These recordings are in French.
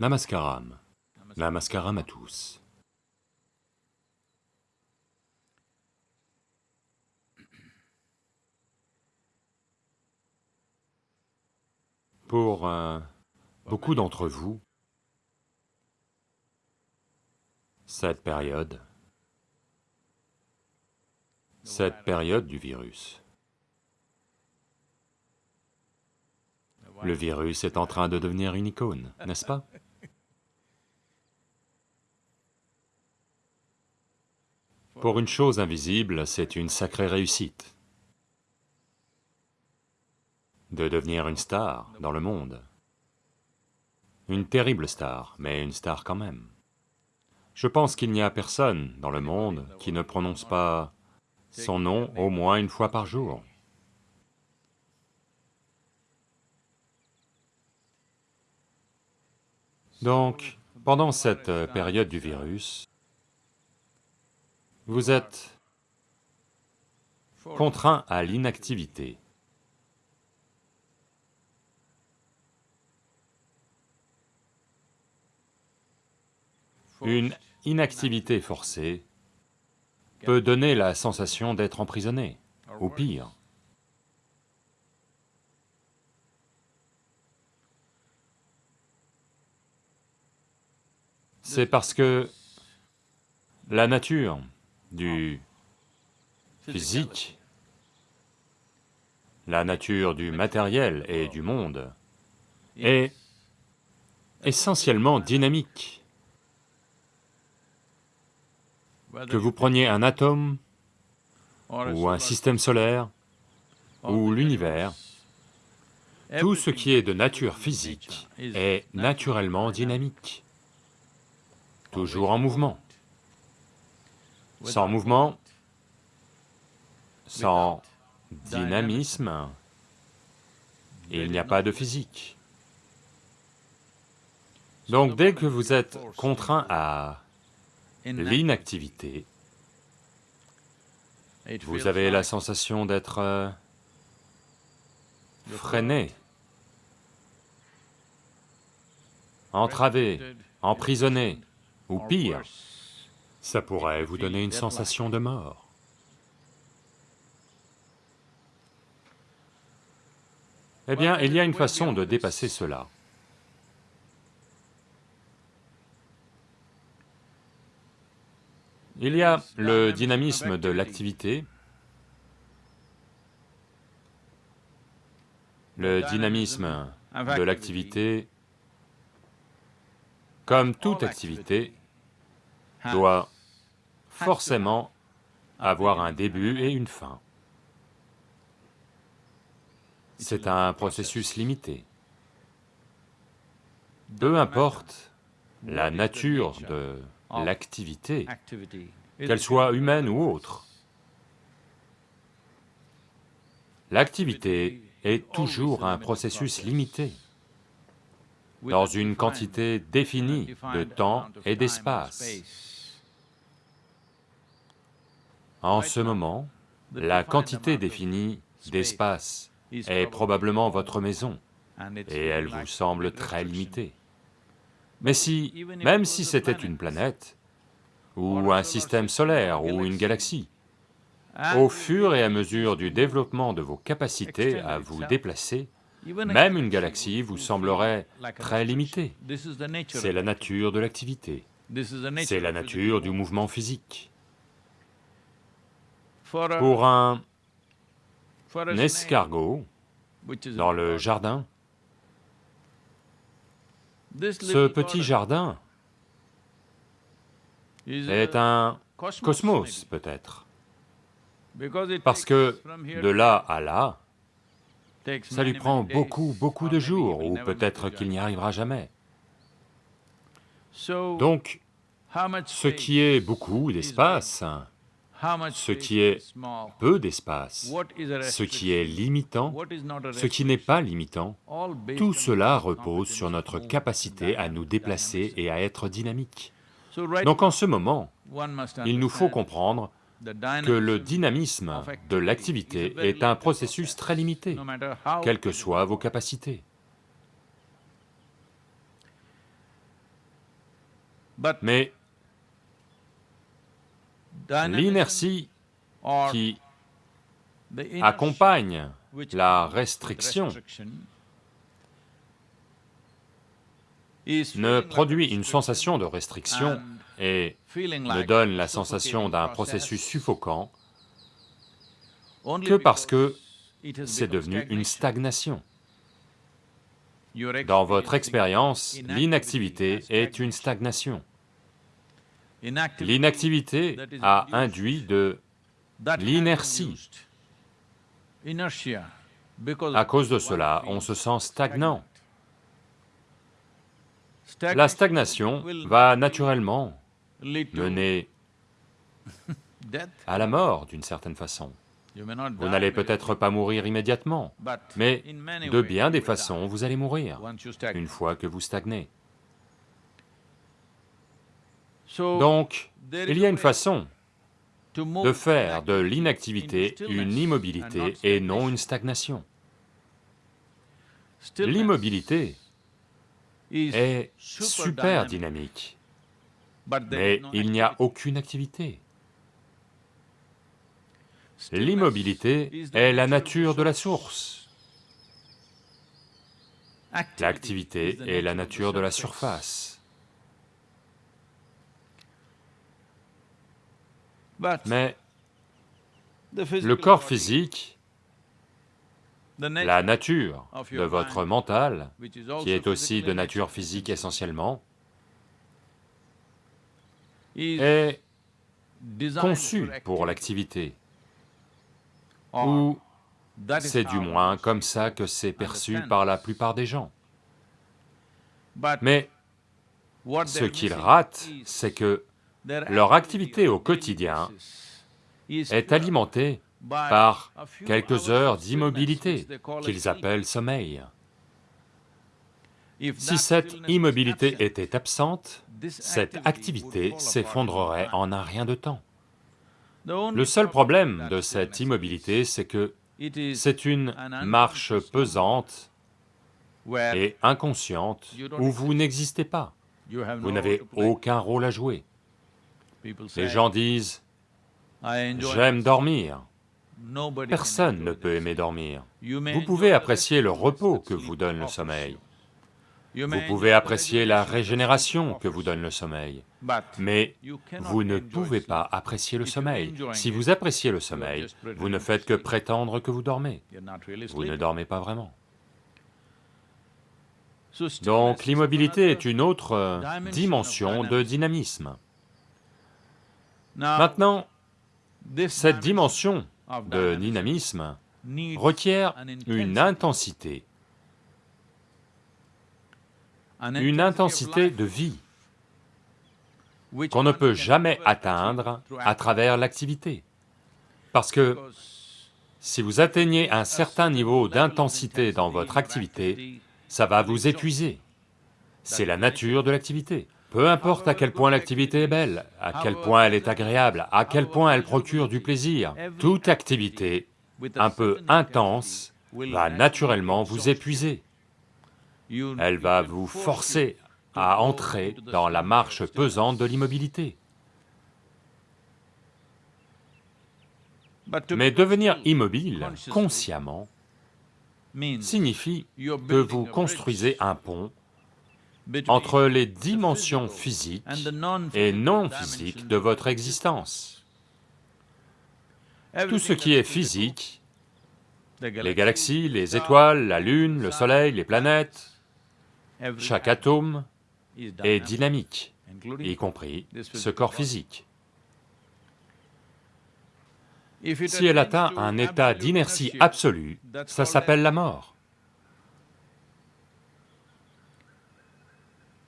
Namaskaram. Namaskaram à tous. Pour euh, beaucoup d'entre vous, cette période, cette période du virus, le virus est en train de devenir une icône, n'est-ce pas? Pour une chose invisible, c'est une sacrée réussite de devenir une star dans le monde. Une terrible star, mais une star quand même. Je pense qu'il n'y a personne dans le monde qui ne prononce pas son nom au moins une fois par jour. Donc, pendant cette période du virus, vous êtes contraint à l'inactivité. Une inactivité forcée peut donner la sensation d'être emprisonné, ou pire. C'est parce que la nature du physique, la nature du matériel et du monde est essentiellement dynamique. Que vous preniez un atome, ou un système solaire, ou l'univers, tout ce qui est de nature physique est naturellement dynamique, toujours en mouvement. Sans mouvement, sans dynamisme, il n'y a pas de physique. Donc dès que vous êtes contraint à l'inactivité, vous avez la sensation d'être euh, freiné, entravé, emprisonné, ou pire, ça pourrait vous donner une sensation de mort. Eh bien, il y a une façon de dépasser cela. Il y a le dynamisme de l'activité, le dynamisme de l'activité, comme toute activité, doit forcément avoir un début et une fin. C'est un processus limité. Peu importe la nature de l'activité, qu'elle soit humaine ou autre, l'activité est toujours un processus limité, dans une quantité définie de temps et d'espace. En ce moment, la quantité définie d'espace est probablement votre maison, et elle vous semble très limitée. Mais si, même si c'était une planète, ou un système solaire, ou une galaxie, au fur et à mesure du développement de vos capacités à vous déplacer, même une galaxie vous semblerait très limitée. C'est la nature de l'activité, c'est la nature du mouvement physique. Pour un escargot, dans le jardin, ce petit jardin est un cosmos, peut-être, parce que de là à là, ça lui prend beaucoup, beaucoup de jours, ou peut-être qu'il n'y arrivera jamais. Donc, ce qui est beaucoup d'espace, ce qui est peu d'espace, ce qui est limitant, ce qui n'est pas limitant, tout cela repose sur notre capacité à nous déplacer et à être dynamique. Donc en ce moment, il nous faut comprendre que le dynamisme de l'activité est un processus très limité, quelles que soient vos capacités. Mais l'inertie qui accompagne la restriction ne produit une sensation de restriction et ne donne la sensation d'un processus suffocant que parce que c'est devenu une stagnation. Dans votre expérience, l'inactivité est une stagnation. L'inactivité a induit de l'inertie. À cause de cela, on se sent stagnant. La stagnation va naturellement mener à la mort d'une certaine façon. Vous n'allez peut-être pas mourir immédiatement, mais de bien des façons, vous allez mourir une fois que vous stagnez. Donc, il y a une façon de faire de l'inactivité une immobilité et non une stagnation. L'immobilité est super dynamique, mais il n'y a aucune activité. L'immobilité est la nature de la source. L'activité est la nature de la surface. Mais le corps physique, la nature de votre mental, qui est aussi de nature physique essentiellement, est conçu pour l'activité. Ou c'est du moins comme ça que c'est perçu par la plupart des gens. Mais ce qu'ils ratent, c'est que leur activité au quotidien est alimentée par quelques heures d'immobilité qu'ils appellent sommeil. Si cette immobilité était absente, cette activité s'effondrerait en un rien de temps. Le seul problème de cette immobilité, c'est que c'est une marche pesante et inconsciente où vous n'existez pas, vous n'avez aucun rôle à jouer. Les gens disent, j'aime dormir. Personne ne peut aimer dormir. Vous pouvez apprécier le repos que vous donne le sommeil, vous pouvez apprécier la régénération que vous donne le sommeil, mais vous ne pouvez pas apprécier le sommeil. Si vous appréciez le sommeil, vous ne faites que prétendre que vous dormez. Vous ne dormez pas vraiment. Donc l'immobilité est une autre euh, dimension de dynamisme. Maintenant, cette dimension de dynamisme requiert une intensité une intensité de vie qu'on ne peut jamais atteindre à travers l'activité. Parce que si vous atteignez un certain niveau d'intensité dans votre activité, ça va vous épuiser. C'est la nature de l'activité. Peu importe à quel point l'activité est belle, à quel point elle est agréable, à quel point elle procure du plaisir, toute activité un peu intense va naturellement vous épuiser elle va vous forcer à entrer dans la marche pesante de l'immobilité. Mais devenir immobile consciemment signifie que vous construisez un pont entre les dimensions physiques et non physiques de votre existence. Tout ce qui est physique, les galaxies, les étoiles, la lune, le soleil, les planètes, chaque atome est dynamique, y compris ce corps physique. Si elle atteint un état d'inertie absolue, ça s'appelle la mort.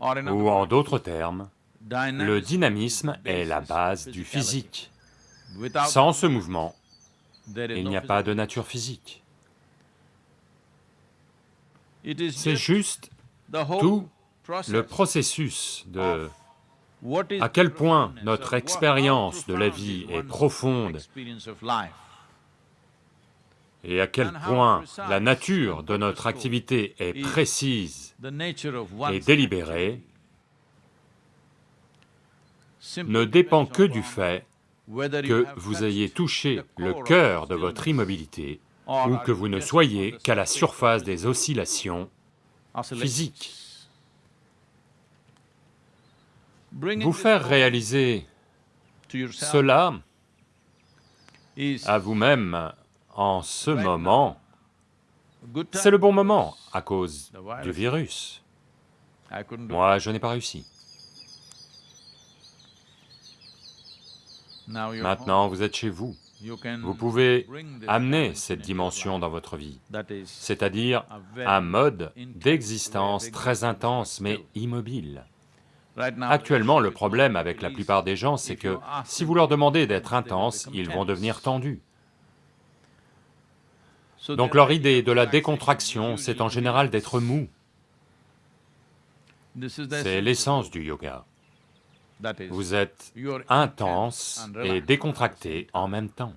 Ou en d'autres termes, le dynamisme est la base du physique. Sans ce mouvement, il n'y a pas de nature physique. C'est juste tout le processus de à quel point notre expérience de la vie est profonde et à quel point la nature de notre activité est précise et délibérée, ne dépend que du fait que vous ayez touché le cœur de votre immobilité ou que vous ne soyez qu'à la surface des oscillations physiques. Vous faire réaliser cela à vous-même en ce moment, c'est le bon moment à cause du virus. Moi, je n'ai pas réussi. Maintenant, vous êtes chez vous. Vous pouvez amener cette dimension dans votre vie, c'est-à-dire un mode d'existence très intense mais immobile. Actuellement, le problème avec la plupart des gens, c'est que si vous leur demandez d'être intenses, ils vont devenir tendus. Donc leur idée de la décontraction, c'est en général d'être mou. C'est l'essence du yoga. Vous êtes intense et décontracté en même temps.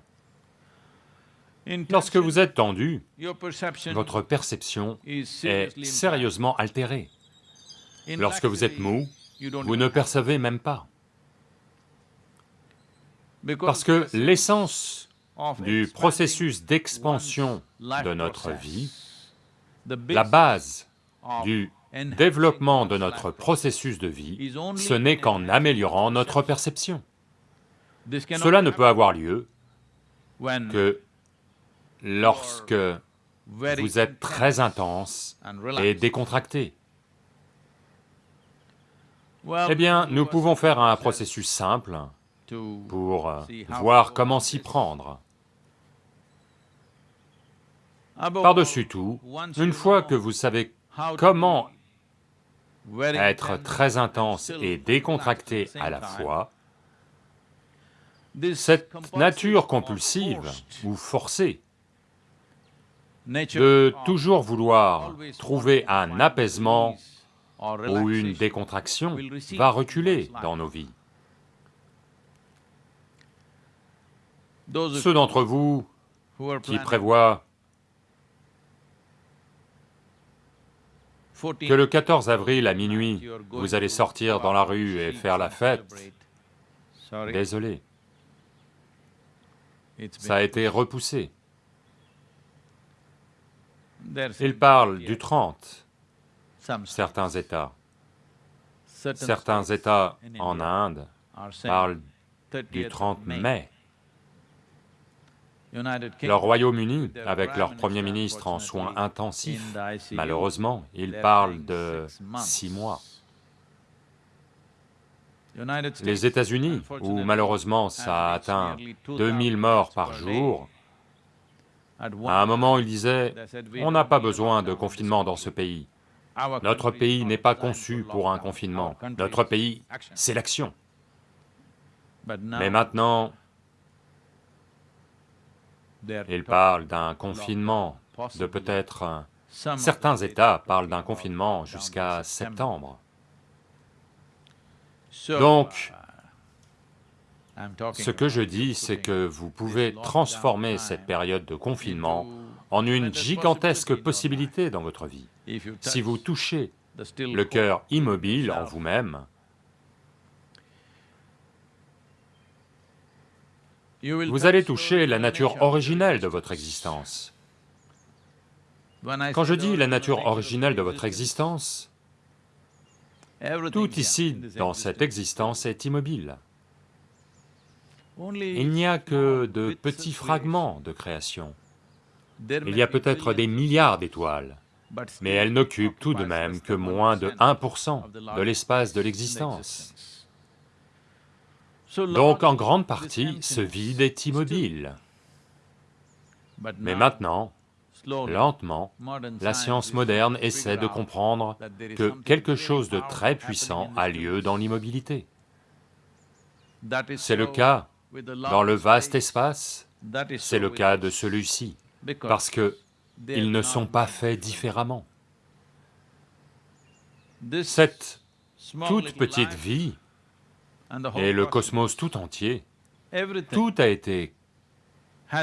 Lorsque vous êtes tendu, votre perception est sérieusement altérée. Lorsque vous êtes mou, vous ne percevez même pas. Parce que l'essence du processus d'expansion de notre vie, la base du développement de notre processus de vie, ce n'est qu'en améliorant notre perception. Cela ne peut avoir lieu que lorsque vous êtes très intense et décontracté. Eh bien, nous pouvons faire un processus simple pour voir comment s'y prendre. Par-dessus tout, une fois que vous savez comment être très intense et décontracté à la fois, cette nature compulsive ou forcée de toujours vouloir trouver un apaisement ou une décontraction va reculer dans nos vies. Ceux d'entre vous qui prévoient que le 14 avril à minuit, vous allez sortir dans la rue et faire la fête, désolé, ça a été repoussé. Il parle du 30, certains États. Certains États en Inde parlent du 30 mai. Le Royaume-Uni, avec leur Premier ministre en soins intensifs, malheureusement, ils parlent de six mois. Les États-Unis, où malheureusement ça a atteint 2000 morts par jour, à un moment ils disaient, on n'a pas besoin de confinement dans ce pays. Notre pays n'est pas conçu pour un confinement, notre pays, c'est l'action. Mais maintenant, il parle d'un confinement de peut-être... Certains États parlent d'un confinement jusqu'à septembre. Donc, ce que je dis, c'est que vous pouvez transformer cette période de confinement en une gigantesque possibilité dans votre vie. Si vous touchez le cœur immobile en vous-même, vous allez toucher la nature originelle de votre existence. Quand je dis la nature originelle de votre existence, tout ici, dans cette existence, est immobile. Il n'y a que de petits fragments de création. Il y a peut-être des milliards d'étoiles, mais elles n'occupent tout de même que moins de 1% de l'espace de l'existence. Donc en grande partie, ce vide est immobile. Mais maintenant, lentement, la science moderne essaie de comprendre que quelque chose de très puissant a lieu dans l'immobilité. C'est le cas dans le vaste espace, c'est le cas de celui-ci, parce que ils ne sont pas faits différemment. Cette toute petite vie et le cosmos tout entier, tout a été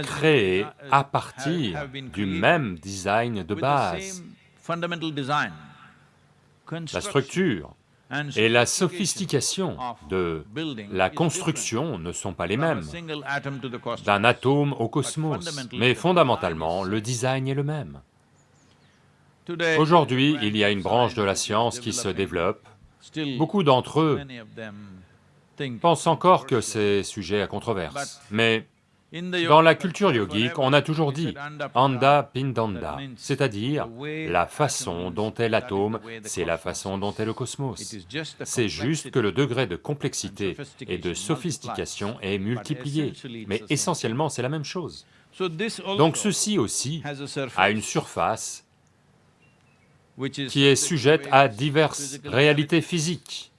créé à partir du même design de base. La structure, Et la sophistication de la construction ne sont pas les mêmes, d'un atome au cosmos, mais fondamentalement, le design est le même. Aujourd'hui, il y a une branche de la science qui se développe, beaucoup d'entre eux pensent encore que c'est sujet à controverse, mais dans la culture yogique, on a toujours dit anda pindanda, c'est-à-dire la façon dont est l'atome, c'est la façon dont est le cosmos. C'est juste que le degré de complexité et de sophistication est multiplié, mais essentiellement c'est la même chose. Donc ceci aussi a une surface qui est sujette à diverses réalités physiques,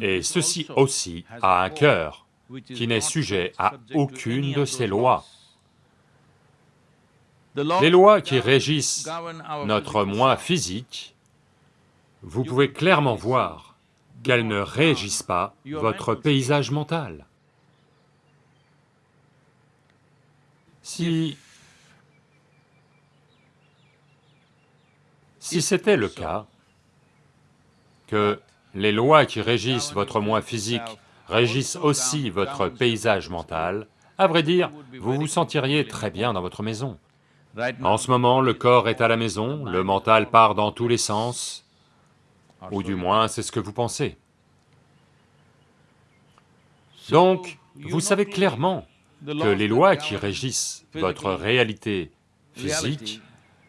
et ceci aussi a un cœur qui n'est sujet à aucune de ces lois. Les lois qui régissent notre moi physique, vous pouvez clairement voir qu'elles ne régissent pas votre paysage mental. Si... Si c'était le cas, que les lois qui régissent votre moi physique régissent aussi votre paysage mental, à vrai dire, vous vous sentiriez très bien dans votre maison. En ce moment, le corps est à la maison, le mental part dans tous les sens, ou du moins c'est ce que vous pensez. Donc, vous savez clairement que les lois qui régissent votre réalité physique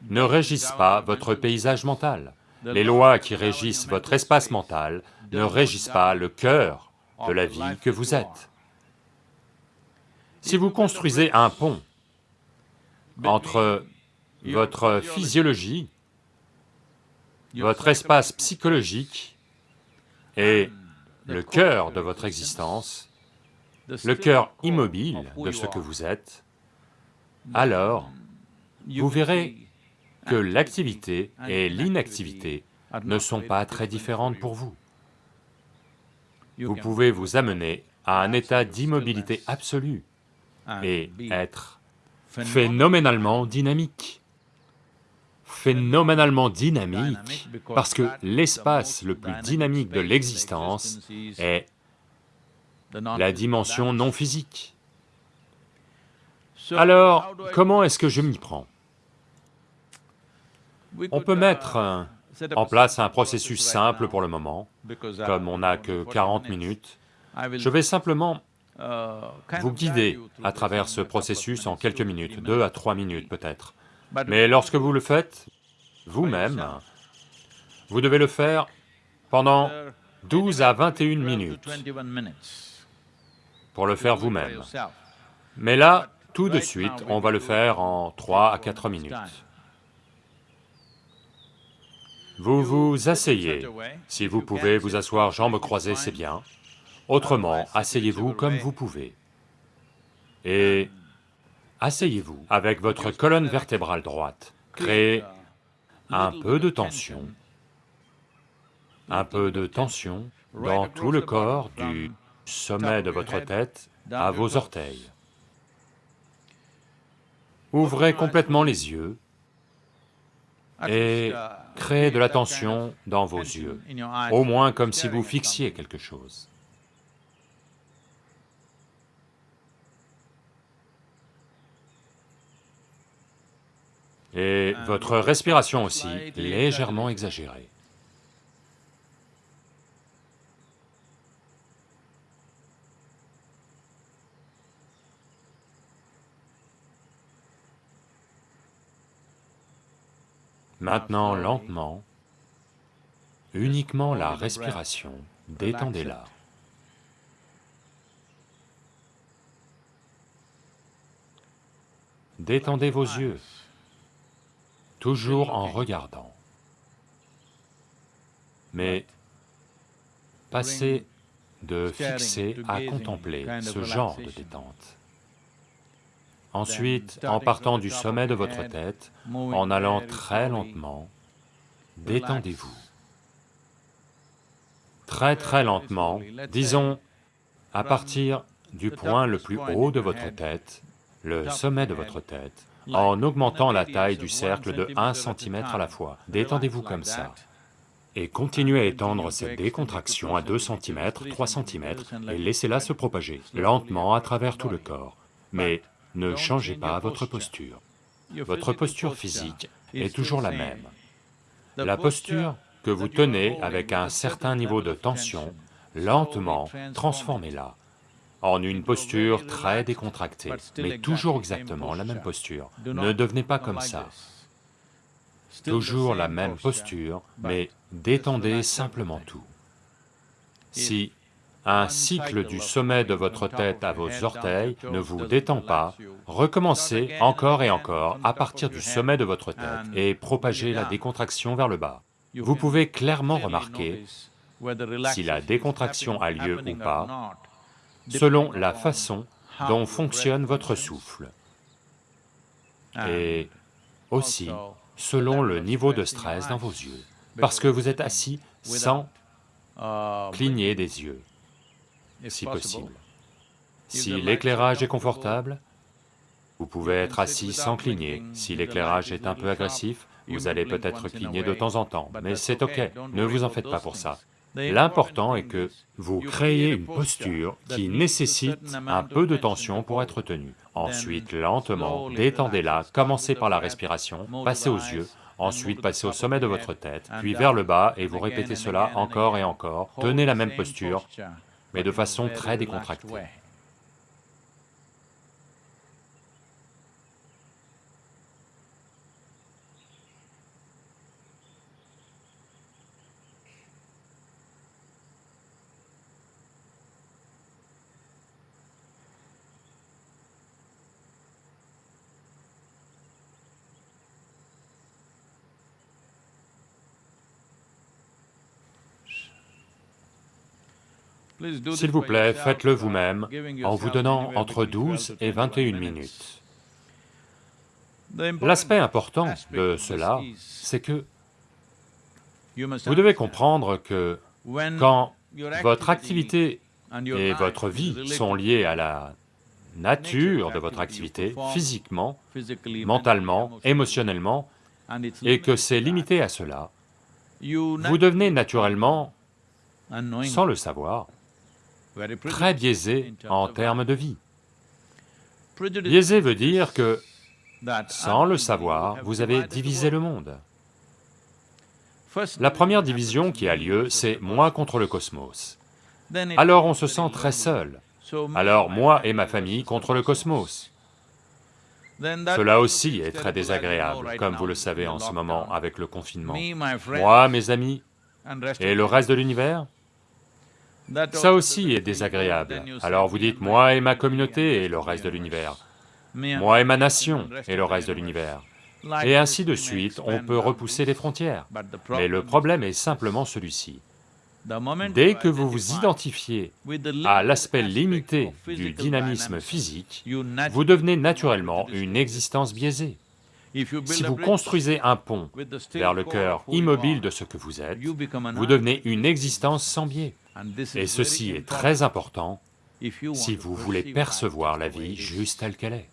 ne régissent pas votre paysage mental. Les lois qui régissent votre espace mental ne régissent pas le cœur de la vie que vous êtes. Si vous construisez un pont entre votre physiologie, votre espace psychologique et le cœur de votre existence, le cœur immobile de ce que vous êtes, alors vous verrez que l'activité et l'inactivité ne sont pas très différentes pour vous vous pouvez vous amener à un état d'immobilité absolue et être phénoménalement dynamique. Phénoménalement dynamique, parce que l'espace le plus dynamique de l'existence est la dimension non physique. Alors, comment est-ce que je m'y prends? On peut mettre en place un processus simple pour le moment, comme on n'a que 40 minutes. Je vais simplement vous guider à travers ce processus en quelques minutes, deux à trois minutes peut-être. Mais lorsque vous le faites, vous-même, vous devez le faire pendant 12 à 21 minutes pour le faire vous-même. Mais là, tout de suite, on va le faire en 3 à 4 minutes. Vous vous asseyez, si vous pouvez vous asseoir jambes croisées, c'est bien. Autrement, asseyez-vous comme vous pouvez. Et asseyez-vous avec votre colonne vertébrale droite. Créez un peu de tension, un peu de tension dans tout le corps du sommet de votre tête à vos orteils. Ouvrez complètement les yeux et créez de la tension dans vos yeux, au moins comme si vous fixiez quelque chose. Et votre respiration aussi, légèrement exagérée. Maintenant, lentement, uniquement la respiration, détendez-la. Détendez vos yeux, toujours en regardant. Mais passez de fixer à contempler ce genre de détente. Ensuite, en partant du sommet de votre tête, en allant très lentement, détendez-vous. Très très lentement, disons à partir du point le plus haut de votre tête, le sommet de votre tête, en augmentant la taille du cercle de 1 cm à la fois. Détendez-vous comme ça. et continuez à étendre cette décontraction à 2 cm, 3 cm, et laissez-la se propager lentement à travers tout le corps. Mais ne changez pas votre posture. Votre posture physique est toujours la même. La posture que vous tenez avec un certain niveau de tension, lentement, transformez-la en une posture très décontractée, mais toujours exactement la même posture. Ne devenez pas comme ça. Toujours la même posture, mais détendez simplement tout. Si un cycle du sommet de votre tête à vos orteils ne vous détend pas, recommencez encore et encore à partir du sommet de votre tête et propagez la décontraction vers le bas. Vous pouvez clairement remarquer si la décontraction a lieu ou pas, selon la façon dont fonctionne votre souffle, et aussi selon le niveau de stress dans vos yeux, parce que vous êtes assis sans cligner des yeux, si possible. Si l'éclairage est confortable, vous pouvez être assis sans cligner. Si l'éclairage est un peu agressif, vous allez peut-être cligner de temps en temps, mais c'est ok, ne vous en faites pas pour ça. L'important est que vous créez une posture qui nécessite un peu de tension pour être tenue. Ensuite, lentement, détendez-la, commencez par la respiration, passez aux yeux, ensuite passez au sommet de votre tête, puis vers le bas, et vous répétez cela encore et encore, tenez la même posture, mais de façon très décontractée. S'il vous plaît, faites-le vous-même en vous donnant entre 12 et 21 minutes. L'aspect important de cela, c'est que vous devez comprendre que quand votre activité et votre vie sont liées à la nature de votre activité, physiquement, mentalement, émotionnellement, et que c'est limité à cela, vous devenez naturellement, sans le savoir, très biaisé en termes de vie. Biaisé veut dire que, sans le savoir, vous avez divisé le monde. La première division qui a lieu, c'est moi contre le cosmos. Alors on se sent très seul. Alors moi et ma famille contre le cosmos. Cela aussi est très désagréable, comme vous le savez en ce moment avec le confinement. Moi, mes amis, et le reste de l'univers ça aussi est désagréable. Alors vous dites, moi et ma communauté et le reste de l'univers, moi et ma nation et le reste de l'univers. Et ainsi de suite, on peut repousser les frontières. Mais le problème est simplement celui-ci. Dès que vous vous identifiez à l'aspect limité du dynamisme physique, vous devenez naturellement une existence biaisée. Si vous construisez un pont vers le cœur immobile de ce que vous êtes, vous devenez une existence sans biais. Et ceci est très important si vous voulez percevoir la vie juste telle qu'elle est.